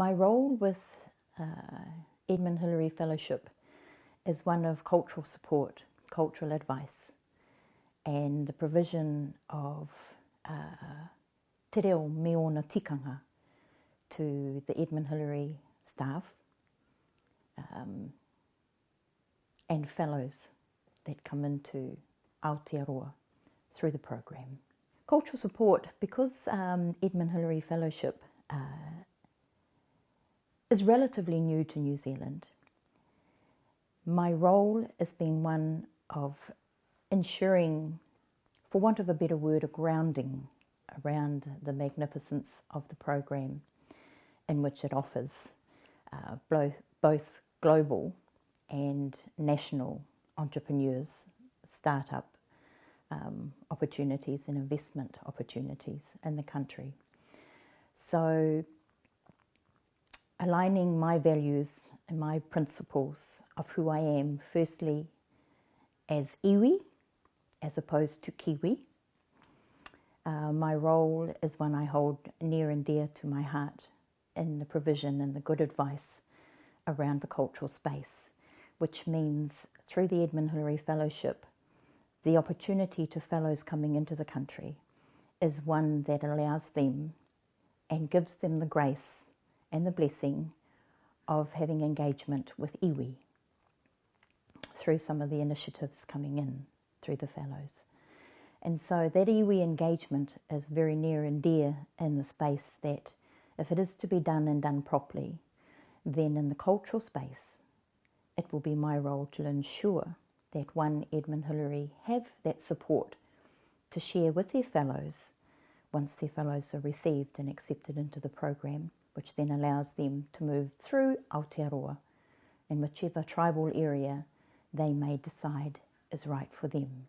My role with uh, Edmund Hillary Fellowship is one of cultural support, cultural advice, and the provision of uh, te reo me tikanga to the Edmund Hillary staff um, and fellows that come into Aotearoa through the program. Cultural support, because um, Edmund Hillary Fellowship uh, is relatively new to New Zealand, my role has been one of ensuring, for want of a better word, a grounding around the magnificence of the program in which it offers uh, both, global and national entrepreneurs, startup um, opportunities and investment opportunities in the country. So aligning my values and my principles of who I am, firstly as iwi, as opposed to Kiwi. Uh, my role is one I hold near and dear to my heart in the provision and the good advice around the cultural space, which means through the Edmund Hillary Fellowship, the opportunity to fellows coming into the country is one that allows them and gives them the grace and the blessing of having engagement with iwi through some of the initiatives coming in through the fellows. And so that iwi engagement is very near and dear in the space that if it is to be done and done properly, then in the cultural space, it will be my role to ensure that one Edmund Hillary have that support to share with their fellows once their fellows are received and accepted into the program, which then allows them to move through Aotearoa in whichever tribal area they may decide is right for them.